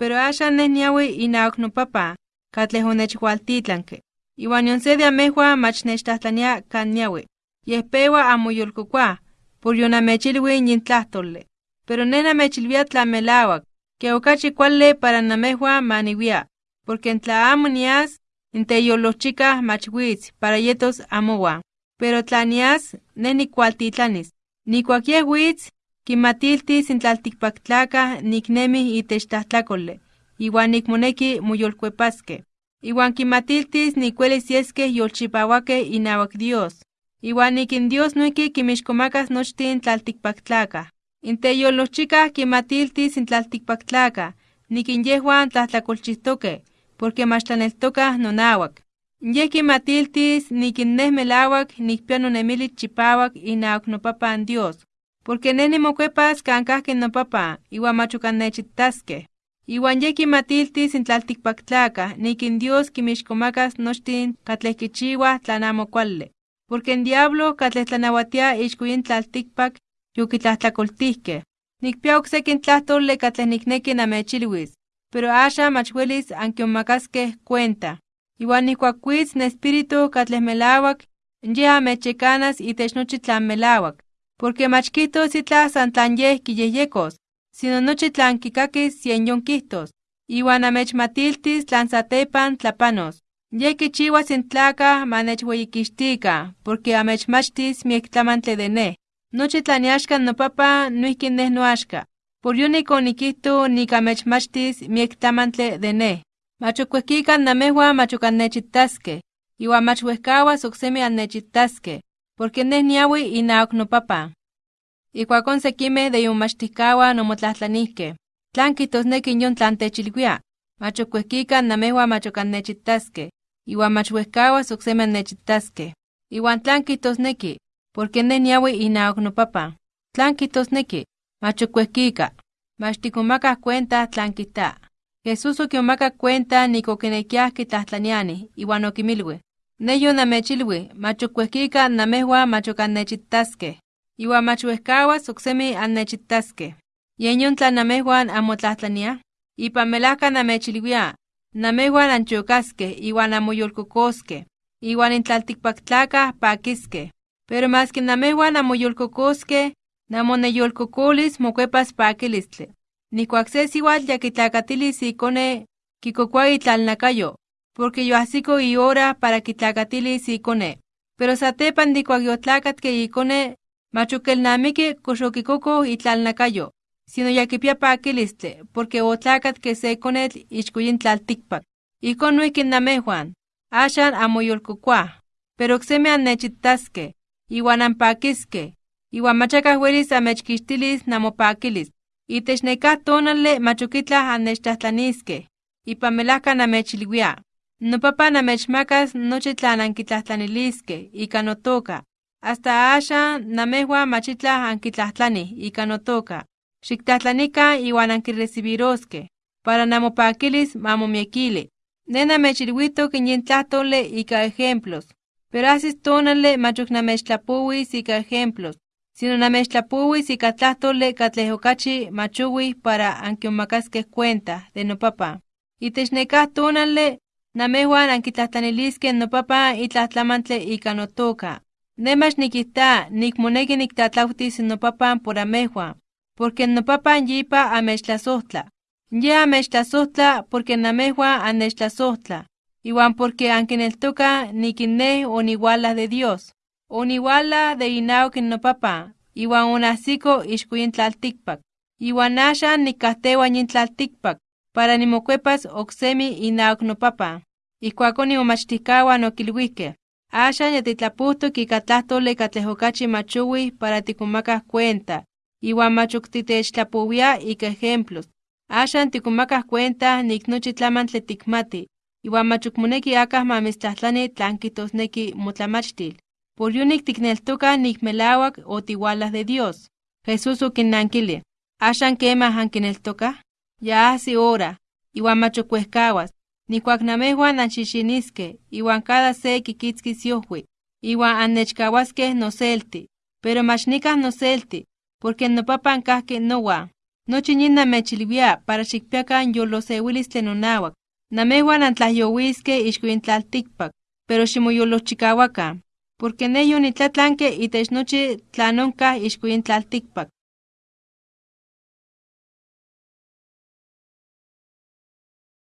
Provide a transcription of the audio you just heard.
pero axan neh niawi inaok nopapa, katleh onechhualtitlanke. Iwan yon se de amehua mach nechtahtania kan niawi. Yeh pewa amo yolkokua, por yonamechilwi yin tlahtole. Pero neh namechilwia tla melawak, que okachi kuale para namehua maniwia, porque tla amo nias, inteyolochika mach witz para yetos amowa. Pero tla nias, neh nikualtitlanis. Nikuak yeh witz, kimatiltis intlaltikpaktlakah niknemi itech tlahtlakole, iwan nikmoneki moyolkuepaske. Iwan kimatiltis nikuelis yeskeh yolchipawake inawak Dios. Iwan ikin Dios noiki kimixkomakas nochtin tlaltikpaktlakah. Inteyolochikah kimatiltis intlaltikpaktlakah, nikin yehuan tlahtlakolchihtoke, porque mach tlaneltokah nonawak. Yeh kimatiltis nikin neh melawak nikpia nonemilis chipawak inawak nopapan Dios, porque neh nimokuepas kan kahki nopapa, iwan mach okan nechitaskeh. Iwan yeh kimatiltis intlaltikpaktlakah nikin Dios kimixkomakas nochtin katleh kichiwah tlan amo porque in diablo katleh tlanawatia ixko yin tlaltikpak yokitlahtlakoltihkeh. Nikpia oksekin tlahtole katleh nikneki namechilwis, pero axan mach welis ankionmakaskeh cuenta. Iwan ihkuak witz n espíritu katleh melawak, yeh amechekanas itech nochi tlan melawak, porque mach kihtos itlah san tlan yeh kiyehyekos, sino nochi tlan kikakis yen yon kihtos, iwan amechmatiltis tlan satepan tlapanos. Yeh kichiwas in tlakah ma nechweyikixtika, porque amechmachtis miek tlamantle de neh. Nochi tlan iaxka nopapa noihki neh noaxka. Por yonik onikihto nik amechmachtis miek tlamantle de neh. Mach okuehkikan namehua mach ok annechitaskeh, iwan mach wehkawas oksemi annechitaskeh, porque neh niawi inawak nopapa. Ikuakon sekimeh de iomachtihkawan omotlahtlanihkeh, tlan kihtosneki yon tlan techilwia, mach okuehkikan namehua mach ok annechitaskeh, iwan mach wehkawas oksemi annechitaskeh. Iwan tlan kihtosneki, porque neh niawi inawak nopapa. Tlan kihtosneki, mach okuehkika, mach tikomakah cuenta tlan kita. Jesús okiomakak cuenta nik okinekiah kitlahtlanianih, iwan okimilwi: Neh yonamechilwi, mach okuehkika namehua mach ok annechitaskeh, iwan mach wehkawas oksemi annechitaskeh. Yen yon tlan namehuan anmotlahtlaniah, ipan melajka namechilwia, namehuan anchokaskeh iwan anmoyolkokoskeh, iwan in tlaltikpaktlakah pakiskeh. Pero maski namehuan anmoyolkokoskeh, namoneyolkokolis mokuepas pakilistli. Nihkuak se siuatl ya kitlakatilis ikone, kikokua itlalnakayo, porque yoahsiko ihora para kitlakatilis ikone. Pero satepan nihkuak yotlakatke ikone, mach okelnamiki kox okikoko itlalnakayo, sino ya kipia pakilistli, porque otlakatke se konetl ixko yin tlaltikpak. Ikon noihki namehuan, axan anmoyolkokoah, pero oksemi annechitaskeh, iwan anpakiskeh, iwan machakah welis amechkixtilis namopakilis. Itech nekah tonali mach ok itlah annechtahtlaniskeh, ipan melajka namechilwia, nopapa namechmakas nochi tlan ankitlahtlaniliskeh ika notoka. Hasta axan namehuan mach itlah ankitlahtlanih ika notoka. Xiktlahtlanikan iwan ankirecibiroskeh, para namopakilis ma momiekili. Neh namechilwitok yin tlahtole ika ejemplos, pero ahsis tonali mach ok namechtlapowis ika ejemplos, sino namechtlapowis ika tlahtole katleh okachi machowih para ankionmakaskeh cuenta de nopapa. Itech nekah tonali, namehuan ankitlahtlaniliskeh nopapa itlah tlamantle ika notoka. Neh mach nikita nikmoneki niktlatlautis nopapan por amehuan, porque nopapan yipa amechtlasohtla. Yeh amechtlasohtla porque namehuan annechtlasohtla, iwan porque ankineltokah nikin neh oniualah de Dios. Oniualah de inawak nopapan, iwan onahsiko ixko yin tlaltikpak. Iwan axan nikkahtewa yin tlaltikpak, para nimokuepas oksemi inawak nopapan. Ijkuakon imomachtihkawan okilwihkeh: Axan ya titlapuhtok ika tlahtole katleh okachi machowih para tikonmakah cuenta, iwan mach ok titechtlapowia ika ejemplos. Axan tikonmakah cuenta nik nochi tlamantli tikmati, iwan mach ok moneki akah ma mitztlahtlani tlan kihtosneki motlamachtil. Por yonik tikneltokah melawak otiualah de Dios. Jesús okinnankili: Axan kemah ankineltokah? Ya ahsi hora, iwan mach ok wehkawas, nihkuak namehuan anxixiniskeh, iwan cada se kikitzkis yohui, iwan annechkawaskeh noselti, pero mach nikah noselti, porque nopapan kahki nowan. Nochi yin namechilvia para xikpiakan yoloseuilistli nonauak. Namehuan antlayohuiske ixkuin tlaltikpak, pero ximoyolochikawakan, porque ne yonitlatlanke itech nochi tlanonkaj ixkuin tlaltikpak.